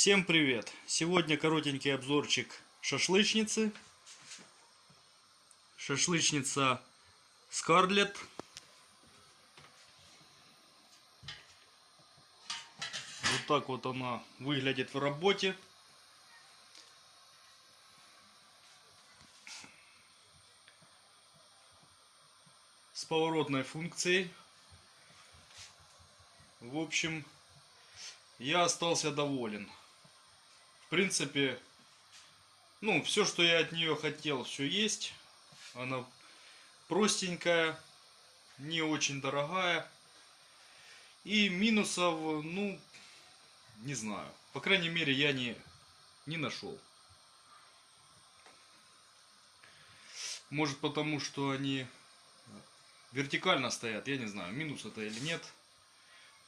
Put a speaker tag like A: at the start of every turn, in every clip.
A: Всем привет! Сегодня коротенький обзорчик шашлычницы. Шашлычница Скарлет. Вот так вот она выглядит в работе. С поворотной функцией. В общем, я остался доволен. Принципе, ну, все, что я от нее хотел, все есть. Она простенькая, не очень дорогая. И минусов, ну, не знаю. По крайней мере, я не, не нашел. Может потому, что они вертикально стоят, я не знаю, минус это или нет.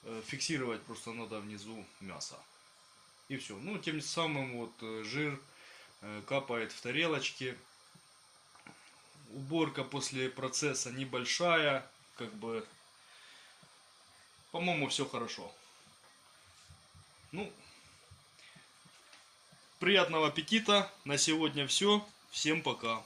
A: Э, фиксировать просто надо внизу мясо. И все. Ну, тем самым вот э, жир э, капает в тарелочки. Уборка после процесса небольшая. Как бы, по-моему, все хорошо. Ну, приятного аппетита. На сегодня все. Всем пока.